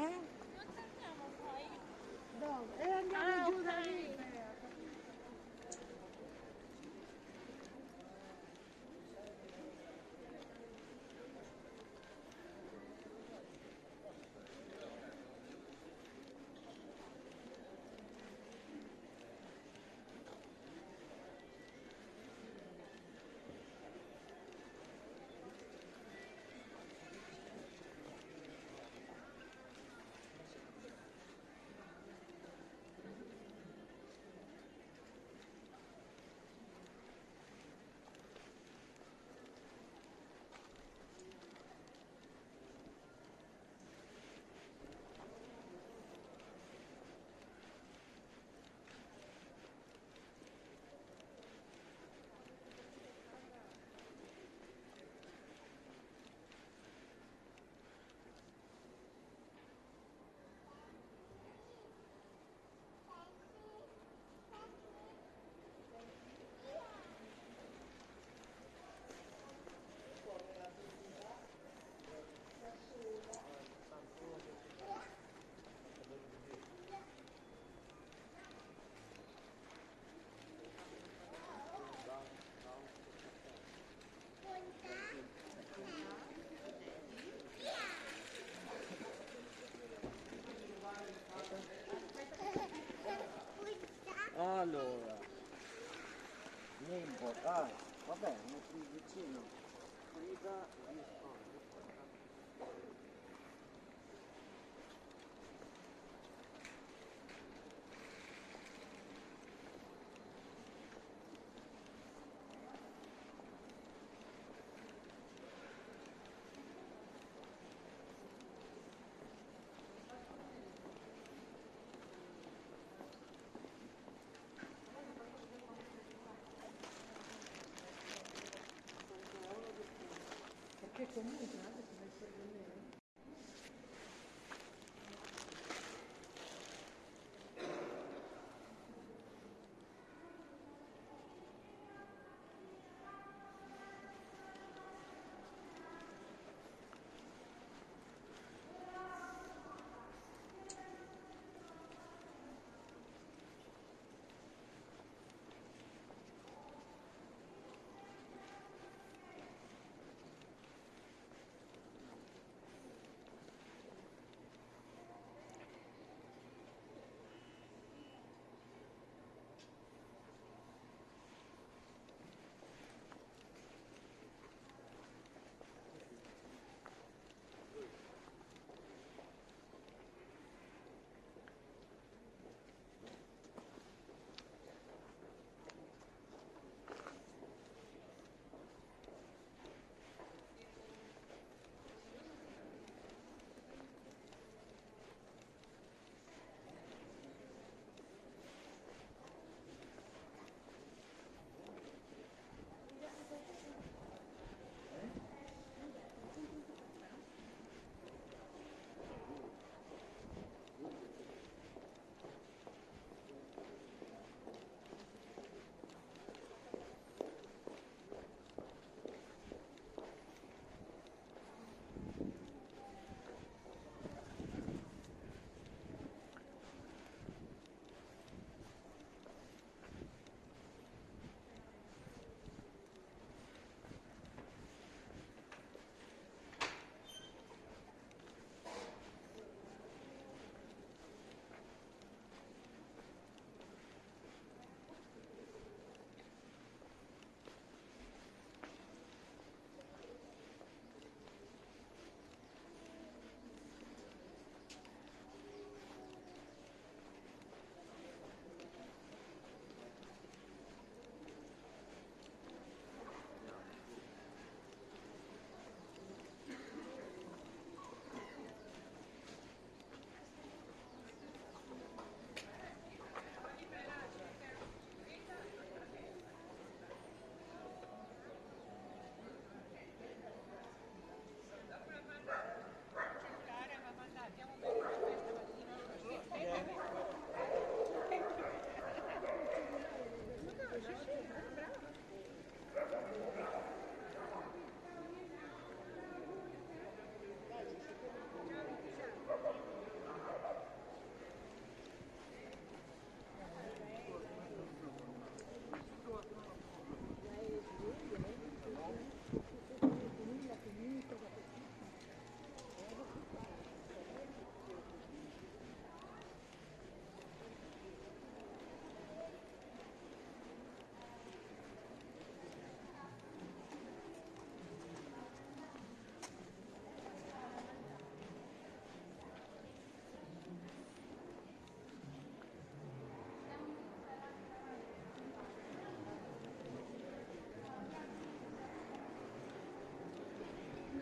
eh? Não, ela é me ajuda. Allora, Nimbo, dai, vabbè, metti vicino. Guida,